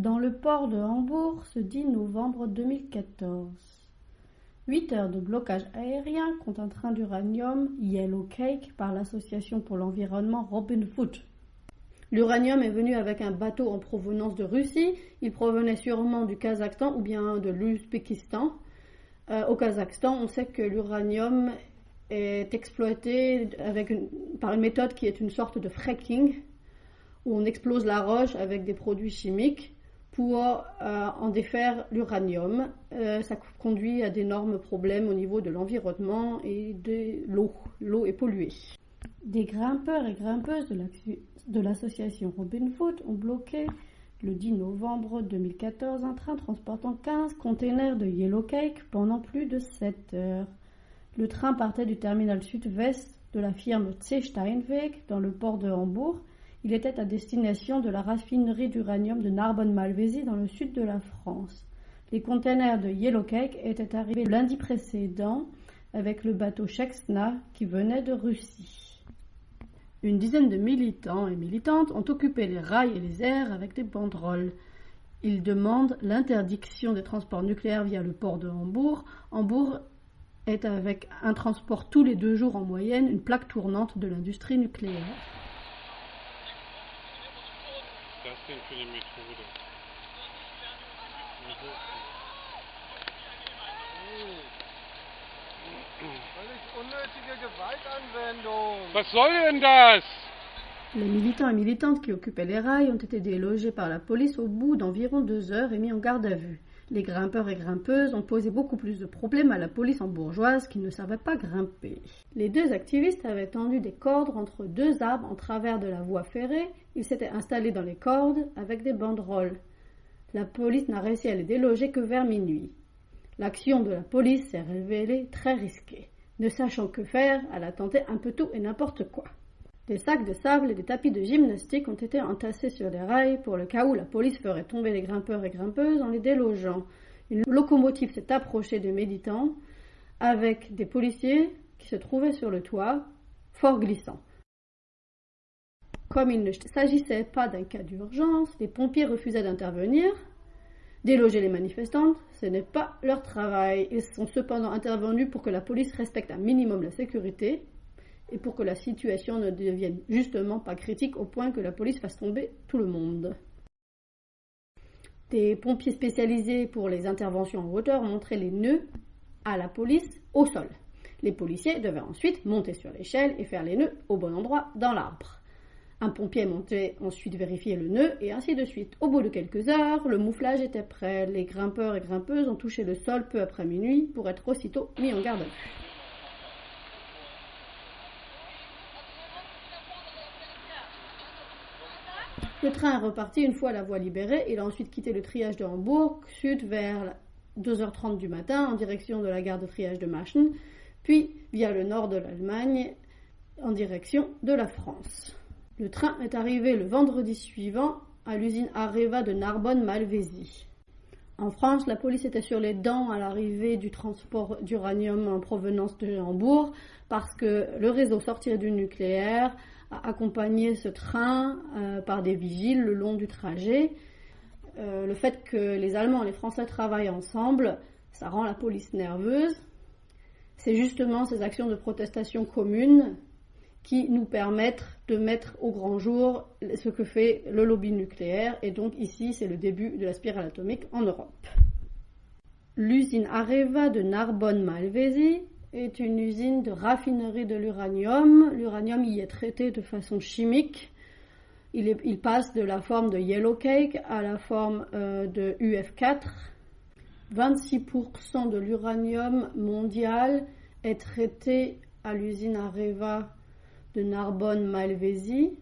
dans le port de Hambourg ce 10 novembre 2014. Huit heures de blocage aérien contre un train d'uranium Yellow Cake par l'Association pour l'environnement Robin Hood. L'uranium est venu avec un bateau en provenance de Russie. Il provenait sûrement du Kazakhstan ou bien de l'Ouzbékistan. Euh, au Kazakhstan, on sait que l'uranium est exploité avec par une méthode qui est une sorte de fracking, où on explose la roche avec des produits chimiques pour euh, en défaire l'uranium. Euh, ça conduit à d'énormes problèmes au niveau de l'environnement et de l'eau. L'eau est polluée. Des grimpeurs et grimpeuses de l'association Robin Hood ont bloqué le 10 novembre 2014 un train transportant 15 containers de Yellow Cake pendant plus de 7 heures. Le train partait du terminal sud-ouest de la firme C. Steinweg dans le port de Hambourg il était à destination de la raffinerie d'uranium de Narbonne-Malvézy dans le sud de la France. Les containers de Yellow Cake étaient arrivés lundi précédent avec le bateau Shexna qui venait de Russie. Une dizaine de militants et militantes ont occupé les rails et les airs avec des banderoles. Ils demandent l'interdiction des transports nucléaires via le port de Hambourg. Hambourg est avec un transport tous les deux jours en moyenne une plaque tournante de l'industrie nucléaire. Les militants et militantes qui occupaient les rails ont été délogés par la police au bout d'environ deux heures et mis en garde à vue. Les grimpeurs et grimpeuses ont posé beaucoup plus de problèmes à la police en bourgeoise qui ne savait pas grimper. Les deux activistes avaient tendu des cordes entre deux arbres en travers de la voie ferrée. Ils s'étaient installés dans les cordes avec des banderoles. La police n'a réussi à les déloger que vers minuit. L'action de la police s'est révélée très risquée. Ne sachant que faire, elle a tenté un peu tout et n'importe quoi. Des sacs de sable et des tapis de gymnastique ont été entassés sur les rails pour le cas où la police ferait tomber les grimpeurs et grimpeuses en les délogeant. Une locomotive s'est approchée des méditants avec des policiers qui se trouvaient sur le toit, fort glissants. Comme il ne s'agissait pas d'un cas d'urgence, les pompiers refusaient d'intervenir. Déloger les manifestantes, ce n'est pas leur travail. Ils sont cependant intervenus pour que la police respecte un minimum la sécurité et pour que la situation ne devienne justement pas critique au point que la police fasse tomber tout le monde. Des pompiers spécialisés pour les interventions en hauteur montraient les nœuds à la police au sol. Les policiers devaient ensuite monter sur l'échelle et faire les nœuds au bon endroit dans l'arbre. Un pompier montait ensuite vérifier le nœud et ainsi de suite. Au bout de quelques heures, le mouflage était prêt. Les grimpeurs et grimpeuses ont touché le sol peu après minuit pour être aussitôt mis en garde. Le train est reparti une fois la voie libérée. Il a ensuite quitté le triage de Hambourg, sud vers 2h30 du matin, en direction de la gare de triage de Machen, puis via le nord de l'Allemagne, en direction de la France. Le train est arrivé le vendredi suivant à l'usine Areva de Narbonne-Malvézy. En France, la police était sur les dents à l'arrivée du transport d'uranium en provenance de Hambourg parce que le réseau sortir du nucléaire accompagner ce train euh, par des vigiles le long du trajet. Euh, le fait que les Allemands et les Français travaillent ensemble, ça rend la police nerveuse. C'est justement ces actions de protestation communes qui nous permettent de mettre au grand jour ce que fait le lobby nucléaire. Et donc ici, c'est le début de la spirale atomique en Europe. L'usine Areva de Narbonne-Malvézy est une usine de raffinerie de l'uranium. L'uranium y est traité de façon chimique. Il, passe de la forme de yellow cake à la forme euh, de UF4. 26% de l'uranium mondial est traité à l'usine Areva de Narbonne-Malvézy.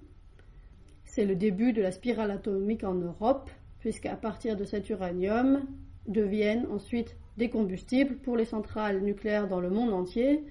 C'est le début de la spirale atomique en Europe, puisqu'à partir de cet uranium deviennent ensuite des combustibles pour les centrales nucléaires dans le monde entier.